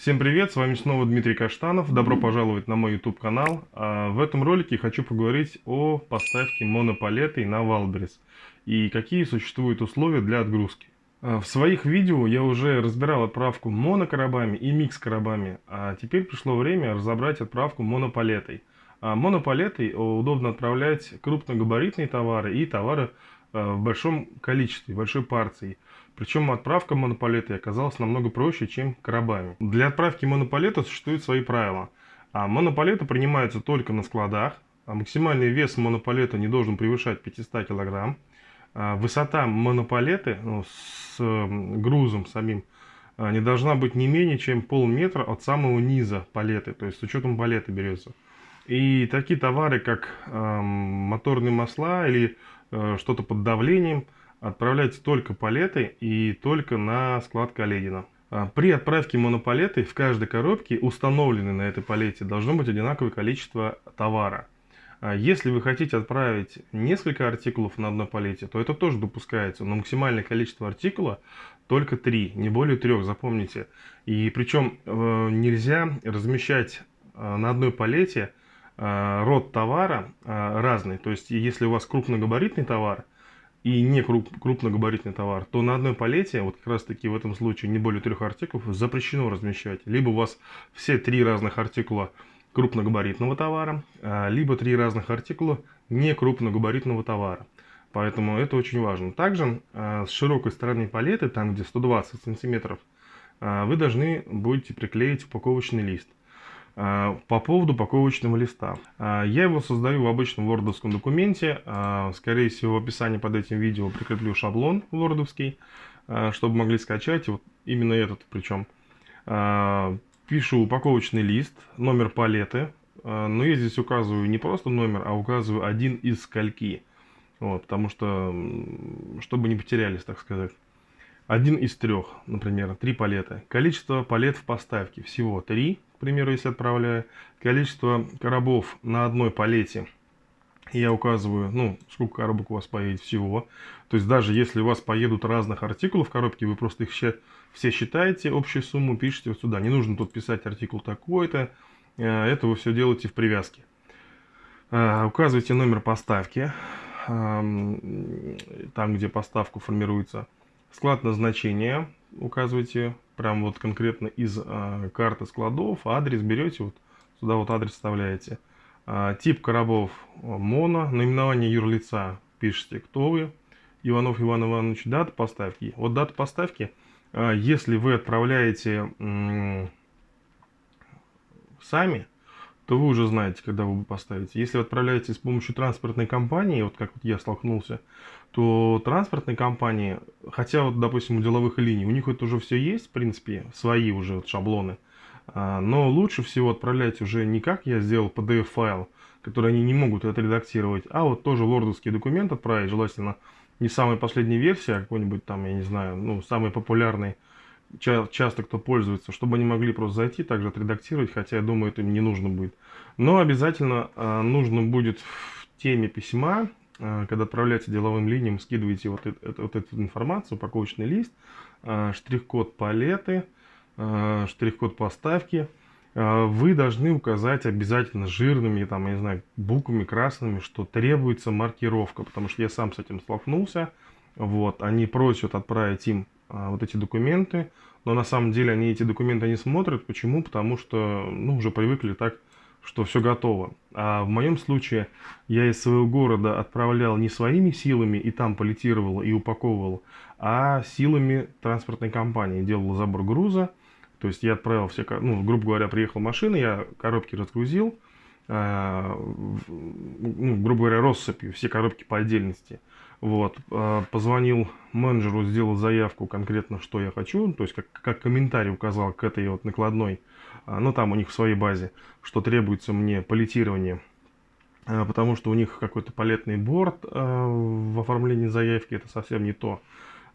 Всем привет, с вами снова Дмитрий Каштанов. Добро пожаловать на мой YouTube канал. А, в этом ролике хочу поговорить о поставке монопалеты на Wildberries и какие существуют условия для отгрузки. А, в своих видео я уже разбирал отправку монокоробами и микс-коробами, а теперь пришло время разобрать отправку монопалетой. А монопалетой удобно отправлять крупногабаритные товары и товары в большом количестве, большой партии. Причем отправка монопалеты оказалась намного проще, чем коробами. Для отправки монопалета существуют свои правила. А монопалеты принимаются только на складах. А максимальный вес монопалета не должен превышать 500 кг. А высота монопалеты ну, с грузом самим а, не должна быть не менее чем полметра от самого низа палеты. То есть с учетом палеты берется. И такие товары, как э, моторные масла или э, что-то под давлением – отправляйте только палеты и только на склад Каледина. А, при отправке монопалеты в каждой коробке, установленной на этой палете, должно быть одинаковое количество товара. А, если вы хотите отправить несколько артикулов на одной палете, то это тоже допускается, но максимальное количество артикула только 3, не более 3, запомните. И причем э, нельзя размещать э, на одной палете э, род товара разный. То есть если у вас крупногабаритный товар, и не круп, крупногабаритный товар, то на одной палете, вот как раз таки в этом случае не более трех артикулов, запрещено размещать. Либо у вас все три разных артикула крупногабаритного товара, а, либо три разных артикула не крупногабаритного товара. Поэтому это очень важно. Также а, с широкой стороны палеты, там где 120 сантиметров, а, вы должны будете приклеить упаковочный лист. А, по поводу упаковочного листа. А, я его создаю в обычном вордовском документе. А, скорее всего, в описании под этим видео прикреплю шаблон вордовский, чтобы могли скачать. Вот именно этот причем. Пишу упаковочный лист, номер палеты. Но я здесь указываю не просто номер, а указываю один из скольки. Вот, потому что, чтобы не потерялись, так сказать. Один из трех, например, три палеты. Количество палет в поставке всего три примеру, если отправляю, количество коробов на одной палете, я указываю, ну, сколько коробок у вас поедет всего. То есть даже если у вас поедут разных артикулов в коробке, вы просто их все считаете, общую сумму пишите вот сюда. Не нужно тут писать артикул такой-то, э, это вы все делаете в привязке. Э, указывайте номер поставки, там где поставку формируется. Склад назначения указывайте прям вот конкретно из э, карты складов, адрес берете, вот сюда вот адрес вставляете. Э, тип коробов моно, наименование юрлица пишите, кто вы, Иванов Иван Иванович, дата поставки. Вот дата поставки, э, если вы отправляете сами, то вы уже знаете, когда вы поставите. Если вы отправляете с помощью транспортной компании, вот как вот я столкнулся, то транспортные компании, хотя вот, допустим, у деловых линий, у них это уже все есть, в принципе, свои уже вот шаблоны, а, но лучше всего отправлять уже не как я сделал PDF-файл, который они не могут отредактировать, а вот тоже лордовский документ отправить, желательно не самой последней версии, а какой-нибудь там, я не знаю, ну, самый популярный, часто кто пользуется, чтобы они могли просто зайти, также отредактировать, хотя я думаю, это им не нужно будет. Но обязательно э, нужно будет в теме письма, э, когда отправляете деловым линиям, скидываете вот, это, вот эту информацию, упаковочный лист, э, штрих-код палеты, штрих-код поставки, вы должны указать обязательно жирными, там, я не знаю, буквами красными, что требуется маркировка, потому что я сам с этим столкнулся. Вот, они просят отправить им а, вот эти документы, но на самом деле они эти документы не смотрят. Почему? Потому что ну, уже привыкли так, что все готово. А в моем случае я из своего города отправлял не своими силами и там полетировал и упаковывал, а силами транспортной компании. Делал забор груза, то есть я отправил все, ну, грубо говоря, приехала машина, я коробки разгрузил, э, ну, грубо говоря, россыпью, все коробки по отдельности. Вот, э, позвонил менеджеру, сделал заявку конкретно, что я хочу, то есть как, как комментарий указал к этой вот накладной, э, ну там у них в своей базе, что требуется мне палетирование, э, потому что у них какой-то палетный борт в оформлении заявки, это совсем не то.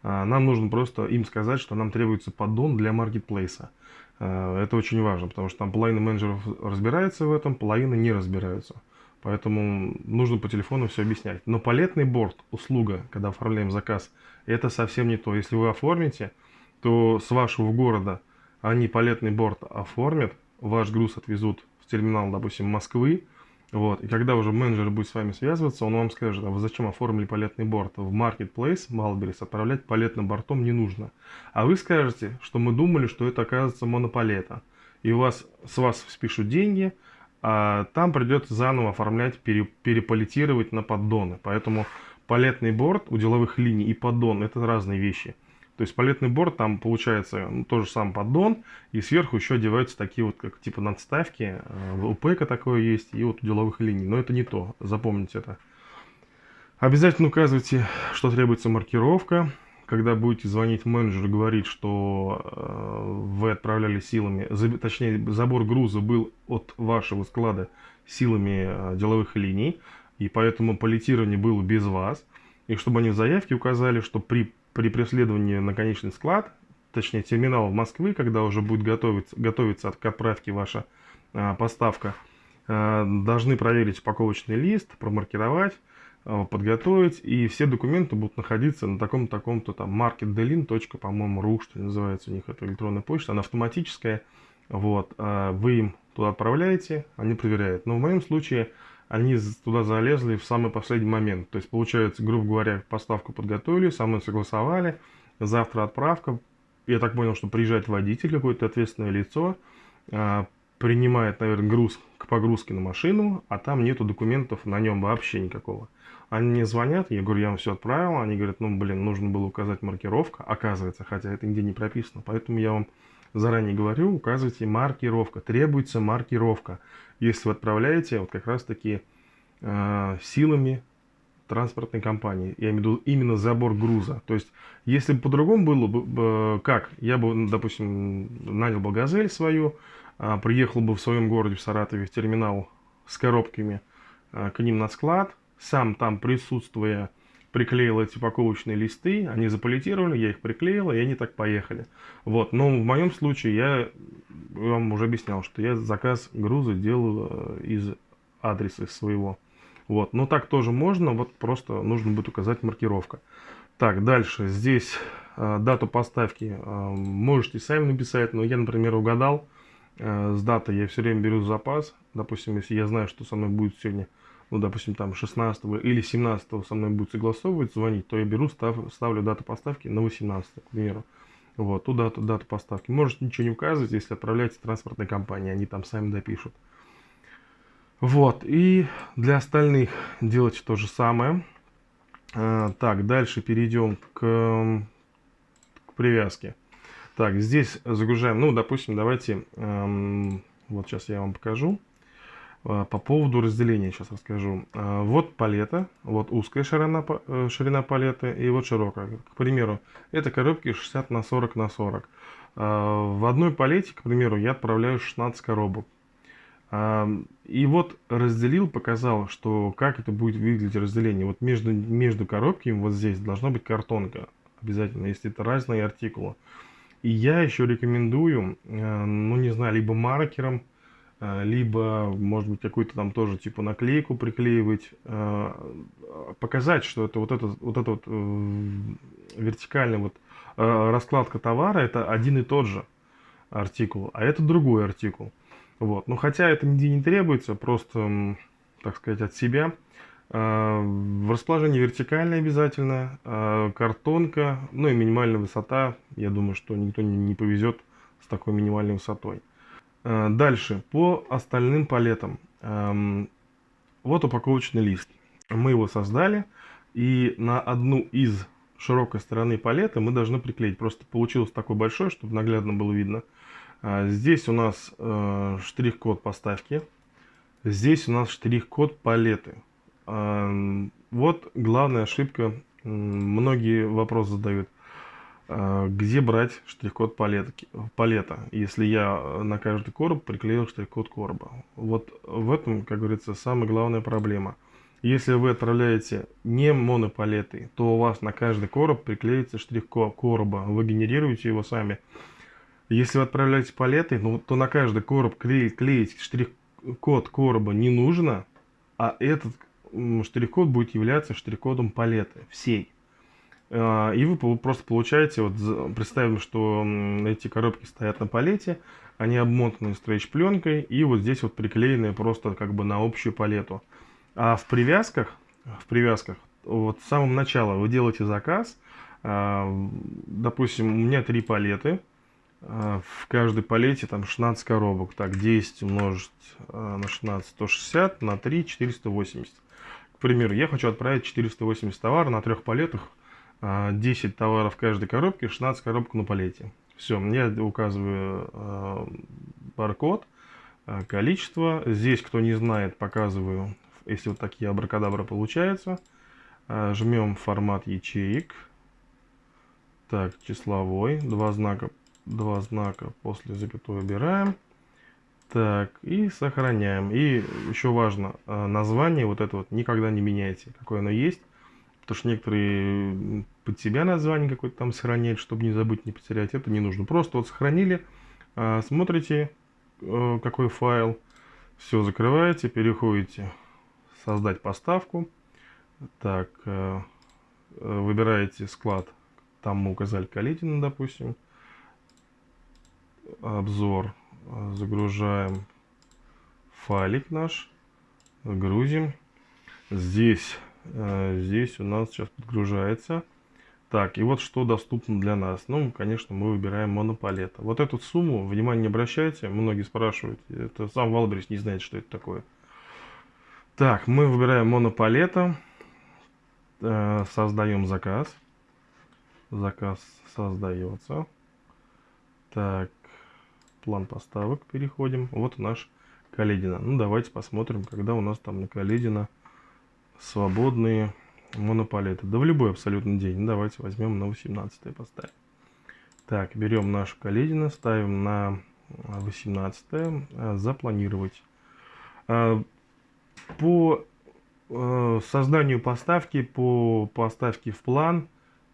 Нам нужно просто им сказать, что нам требуется поддон для маркетплейса. Это очень важно, потому что там половина менеджеров разбирается в этом, половина не разбираются. Поэтому нужно по телефону все объяснять. Но палетный борт, услуга, когда оформляем заказ, это совсем не то. Если вы оформите, то с вашего города они палетный борт оформят, ваш груз отвезут в терминал, допустим, Москвы, вот, и когда уже менеджер будет с вами связываться, он вам скажет, а вы зачем оформили палетный борт? В Marketplace Malberries отправлять палетным бортом не нужно. А вы скажете, что мы думали, что это оказывается монопалета. И у вас, с вас спишут деньги, там придется заново оформлять, пере, переполитировать на поддоны. Поэтому палетный борт у деловых линий и поддон это разные вещи. То есть палетный борт, там получается ну, тоже сам поддон, и сверху еще одеваются такие вот, как типа надставки. Э, у ПЭКа такое есть, и вот у деловых линий. Но это не то, запомните это. Обязательно указывайте, что требуется маркировка. Когда будете звонить менеджеру и говорить, что э, вы отправляли силами, точнее, забор груза был от вашего склада силами э, деловых линий, и поэтому палетирование было без вас, и чтобы они в заявке указали, что при при преследовании на конечный склад, точнее терминал в Москвы, когда уже будет готовиться, готовиться к отправке ваша а, поставка, должны проверить упаковочный лист, промаркировать, подготовить, и все документы будут находиться на таком-то, таком-то там marketdelin. по-моему, ру, что называется у них, это электронная почта, она автоматическая, вот, а, вы им туда отправляете, они проверяют. Но в моем случае они туда залезли в самый последний момент. То есть, получается, грубо говоря, поставку подготовили, со мной согласовали, завтра отправка. Я так понял, что приезжает водитель, какое-то ответственное лицо, а, принимает, наверное, груз к погрузке на машину, а там нету документов на нем вообще никакого. Они мне звонят, я говорю, я вам все отправил, они говорят, ну, блин, нужно было указать маркировка, оказывается, хотя это нигде не прописано, поэтому я вам заранее говорю, указывайте маркировка, требуется маркировка, если вы отправляете вот как раз таки э, силами транспортной компании, я имею в виду именно забор груза. То есть, если бы по-другому было бы, как, я бы, допустим, нанял бы газель свою, э, приехал бы в своем городе, в Саратове, в терминал с коробками э, к ним на склад, сам там присутствуя приклеил эти упаковочные листы, они заполитировали, я их приклеил, и они так поехали. Вот, но в моем случае я вам уже объяснял, что я заказ груза делал э, из адреса своего. Вот, но так тоже можно, вот просто нужно будет указать маркировка. Так, дальше, здесь э, дату поставки э, можете сами написать, но я, например, угадал э, с датой, я все время беру запас. Допустим, если я знаю, что со мной будет сегодня ну, допустим, там 16 или 17 со мной будет согласовывать, звонить, то я беру, став, ставлю дату поставки на 18, к примеру. Вот, ту дату, дату поставки. Можете ничего не указывать, если отправляете транспортной компании, они там сами допишут. Вот, и для остальных делайте то же самое. А, так, дальше перейдем к, к привязке. Так, здесь загружаем, ну, допустим, давайте, эм, вот сейчас я вам покажу. А, по поводу разделения сейчас расскажу. А, вот палета, вот узкая ширина, э, ширина палеты и вот широкая. К примеру, это коробки 60 на 40 на 40. А, в одной палете, к примеру, я отправляю 16 коробок. И вот разделил, показал, что как это будет выглядеть разделение. Вот между, между коробками вот здесь должна быть картонка. Обязательно, если это разные артикулы. И я еще рекомендую, э, ну не знаю, либо маркером, Э, либо, может быть, какую-то там тоже типа наклейку приклеивать, э, показать, что это вот это вот, это вот э, вертикальная вот раскладка товара, это один и тот же артикул, а это другой артикул. Вот. Но хотя это нигде не требуется, просто, так сказать, от себя. В расположении вертикальное обязательно, картонка, ну и минимальная высота. Я думаю, что никто не повезет с такой минимальной высотой. Э, дальше, по остальным палетам. Эм, вот упаковочный лист. Мы его создали, и на одну из широкой стороны палеты мы должны приклеить. Просто получилось такой большой, чтобы наглядно было видно. Э, здесь у нас э, штрих-код поставки. Здесь у нас штрих-код палеты. Эм, вот главная ошибка. Многие вопрос задают. А, где брать штрих-код палета, если я на каждый короб приклеил штрих-код короба. Вот в этом, как говорится, самая главная проблема. Если вы отправляете не монопалеты, то у вас на каждый короб приклеится штрих-код короба, вы генерируете его сами. Если вы отправляете палеты, ну, то на каждый короб клеить, клеить штрих-код короба не нужно, а этот штрих-код будет являться штрих-кодом палеты всей. А, и вы просто получаете, вот представим, что эти коробки стоят на палете, они обмотаны стрейч-пленкой и вот здесь вот приклеены просто как бы на общую палету. А в привязках, в привязках, вот с самого начала вы делаете заказ, а, допустим, у меня три палеты, а, в каждой палете там 16 коробок, так 10 умножить на 16, 160, на 3, 480. К примеру, я хочу отправить 480 товаров на трех палетах, 10 товаров в каждой коробке, 16 коробок на палете. Все, я указываю э, баркод, э, количество. Здесь, кто не знает, показываю, если вот такие абракадабра получается. Жмем формат ячеек. Так, числовой. Два знака, два знака после запятой убираем. Так, и сохраняем. И еще важно, название вот это вот никогда не меняйте, какое оно есть. Потому что некоторые под себя название какое-то там сохраняют, чтобы не забыть, не потерять. Это не нужно. Просто вот сохранили, а, смотрите, э, какой файл. Все, закрываете, переходите создать поставку. Так, э, э, выбираете склад, там мы указали Калитина, допустим. Обзор. Загружаем файлик наш. Грузим. Здесь здесь у нас сейчас подгружается. Так, и вот что доступно для нас. Ну, конечно, мы выбираем монопалета. Вот эту сумму, внимание не обращайте, многие спрашивают. Это сам Валбрис не знает, что это такое. Так, мы выбираем монопалета. Э, создаем заказ. Заказ создается. Так, план поставок переходим. Вот наш Каледина. Ну, давайте посмотрим, когда у нас там на Каледина свободные монопалеты. Да в любой абсолютно день. Ну, давайте возьмем на 18 поставим. Так, берем нашу Каледина, ставим на 18 э, запланировать. Э, по э, созданию поставки, по поставке в план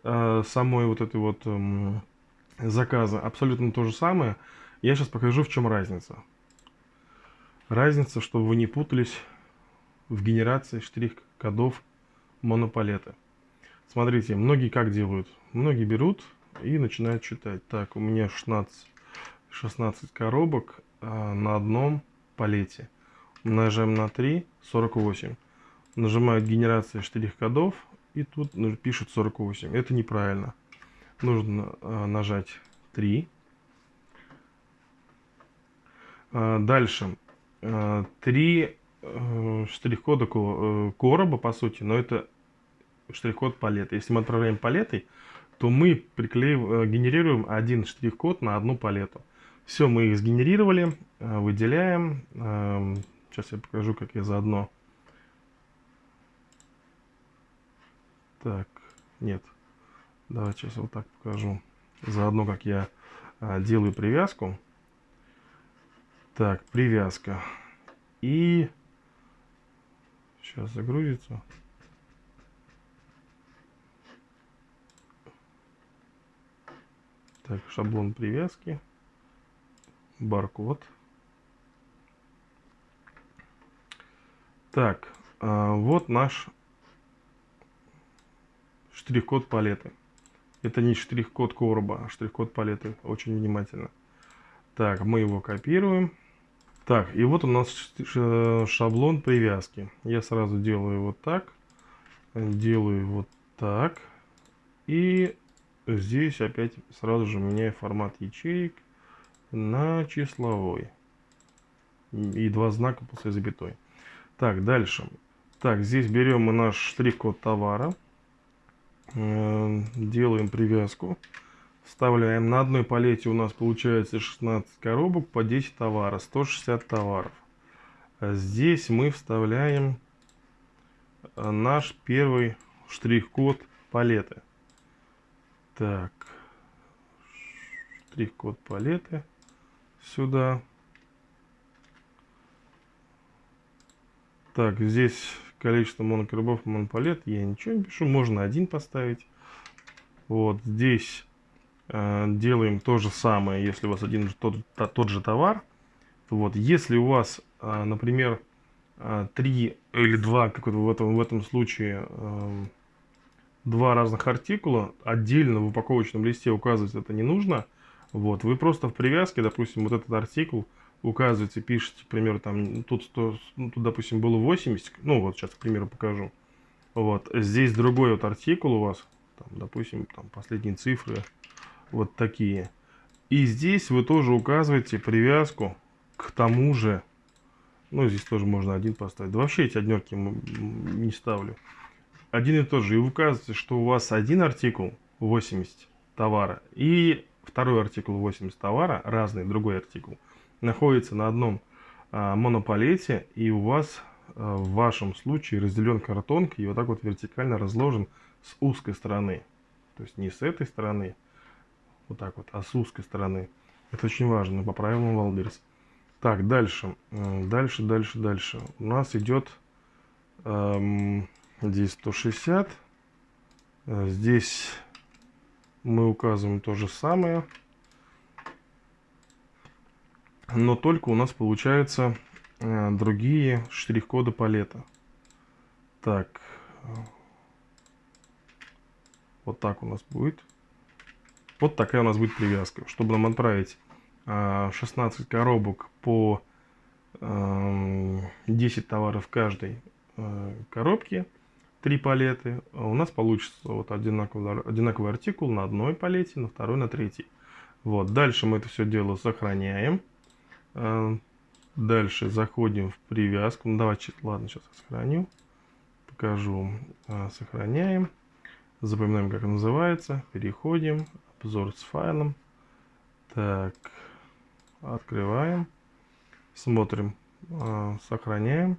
самой вот этой вот эм, заказа абсолютно то же самое. Я сейчас покажу, в чем разница. Разница, чтобы вы не путались в генерации штрих-кодов монопалеты. Смотрите, многие как делают? Многие берут и начинают читать. Так, у меня 16, 16 коробок а, на одном палете. Умножаем на 3, 48. Нажимают генерация штрих-кодов и тут пишут 48. Это неправильно. Нужно а, нажать 3. А, дальше. 3 Э, штрих-кода э, короба, по сути, но это штрих-код палеты. Если мы отправляем палетой, то мы приклеиваем, э, генерируем один штрих-код на одну палету. Все, мы их сгенерировали, выделяем. Сейчас я покажу, как я заодно. Так, нет. Давайте сейчас вот так покажу. Заодно, как я делаю привязку. Так, привязка. И Сейчас загрузится. Так, шаблон привязки. Баркод. Так, а, вот наш штрих-код палеты. Это не штрих-код короба, а штрих-код палеты. Очень внимательно. Так, мы его копируем. Так, и вот у нас шаблон привязки. Я сразу делаю вот так. Делаю вот так. И здесь опять сразу же меняю формат ячеек на числовой. И два знака после запятой. Так, дальше. Так, здесь берем мы наш штрих-код товара. Э, делаем привязку. Вставляем. На одной палете у нас получается 16 коробок по 10 товаров, 160 товаров. Здесь мы вставляем э, наш первый штрих-код палеты. Так, штрих-код палеты сюда. Так, здесь количество монокоробов монопалет. Я ничего не пишу, можно один поставить. Вот здесь делаем то же самое, если у вас один тот, тот же товар. Вот, если у вас, э, например, 3 э, или 2, как в этом, в этом случае, два разных артикула. Отдельно в упаковочном листе указывать это не нужно. Вот, вы просто в привязке, допустим, вот этот артикул указываете, пишете, к примеру, там, тут, 100, ну, тут, допустим, было 80, ну, вот сейчас, к примеру, покажу. Вот, здесь другой вот артикул у вас, там, допустим, там, последние цифры, вот такие. И здесь вы тоже указываете привязку к тому же, ну, здесь тоже можно один поставить. Да вообще эти однерки не ставлю. Один и тот же. И указываете, что у вас один артикул 80 товара и второй артикул 80 товара, разный другой артикул, находится на одном а, монопалете, и у вас а, в вашем случае разделен картонкой и вот так вот вертикально разложен с узкой стороны. То есть не с этой стороны, вот так вот, а с узкой стороны. Это очень важно, по правилам Wildberries. Так, дальше, дальше, дальше, дальше. У нас идет эм, здесь 160. Э, здесь мы указываем то же самое. Но только у нас получается э, другие штрих-коды палета. Так. Вот так у нас будет. Вот такая у нас будет привязка. Чтобы нам отправить 16 э, коробок по 10 э, товаров в каждой коробке, 3 палеты, у нас получится вот одинаковый, одинаковый артикул на одной палете, на второй, на третьей. Вот, дальше мы это все дело сохраняем. Дальше заходим в привязку. Ну, давайте, ладно, сейчас я сохраню. Покажу. Сохраняем. Запоминаем, как называется. Переходим. Обзор с файлом. Так. Открываем. Смотрим. Э, сохраняем.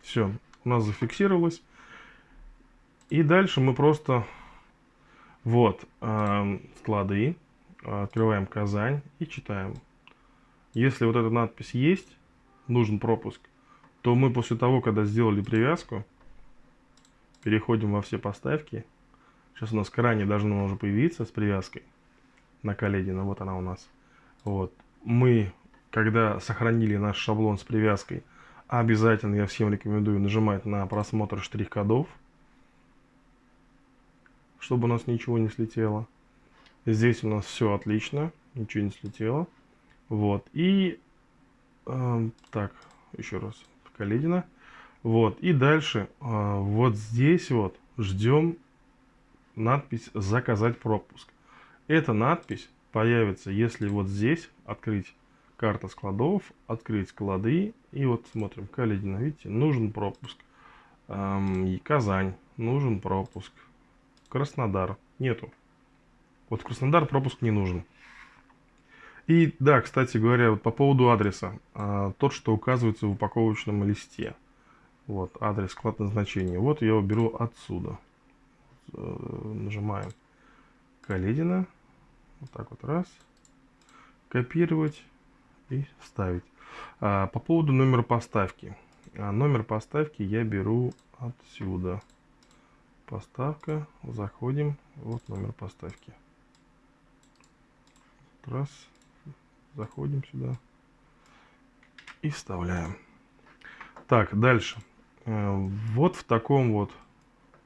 Все. У нас зафиксировалось. И дальше мы просто... Вот. Склады открываем Казань и читаем. Если вот эта надпись есть, нужен пропуск, то мы после того, когда сделали привязку, переходим во все поставки. Сейчас у нас крайне должно уже появиться с привязкой на Каледина. Вот она у нас. Вот. Мы, когда сохранили наш шаблон с привязкой, обязательно я всем рекомендую нажимать на просмотр штрих-кодов, чтобы у нас ничего не слетело. Здесь у нас все отлично, ничего не слетело. Вот, и э, так, еще раз, Каледина. Вот, и дальше, э, вот здесь вот ждем надпись «Заказать пропуск». Эта надпись появится, если вот здесь открыть карта складов, открыть склады, и вот смотрим, Каледина, видите, нужен пропуск. Эм, Казань, нужен пропуск. Краснодар, нету. Вот в Краснодар пропуск не нужен. И да, кстати говоря, вот по поводу адреса. А, тот, что указывается в упаковочном листе. Вот, адрес, склад назначения. Вот я его беру отсюда. Э, нажимаем Каледина. Вот так вот раз. Копировать и вставить. А, по поводу номера поставки. А, номер поставки я беру отсюда. Поставка. Заходим. Вот номер поставки раз, заходим сюда и вставляем. Так, дальше. Э, вот в таком вот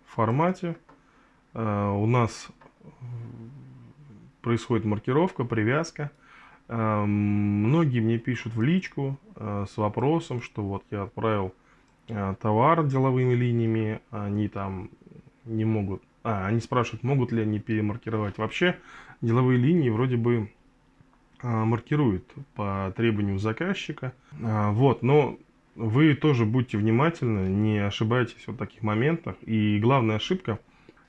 формате у нас происходит маркировка, привязка. Э, многие мне пишут в личку с вопросом, что вот я отправил товар деловыми линиями, они там не могут... А, они спрашивают, могут ли они перемаркировать. Вообще, деловые линии вроде бы маркирует по требованию заказчика. Вот, но вы тоже будьте внимательны, не ошибайтесь в таких моментах. И главная ошибка,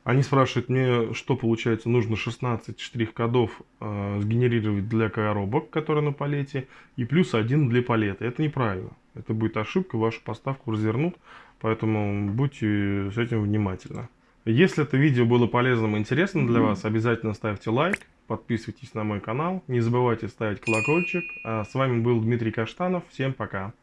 они спрашивают мне, что получается, нужно 16 штрих-кодов э, сгенерировать для коробок, которые на палете, и плюс один для палета. Это неправильно. Это будет ошибка, вашу поставку развернут, поэтому будьте с этим внимательны. Если это видео было полезным и интересным для вас, обязательно ставьте лайк подписывайтесь на мой канал, не забывайте ставить колокольчик. А с вами был Дмитрий Каштанов, всем пока.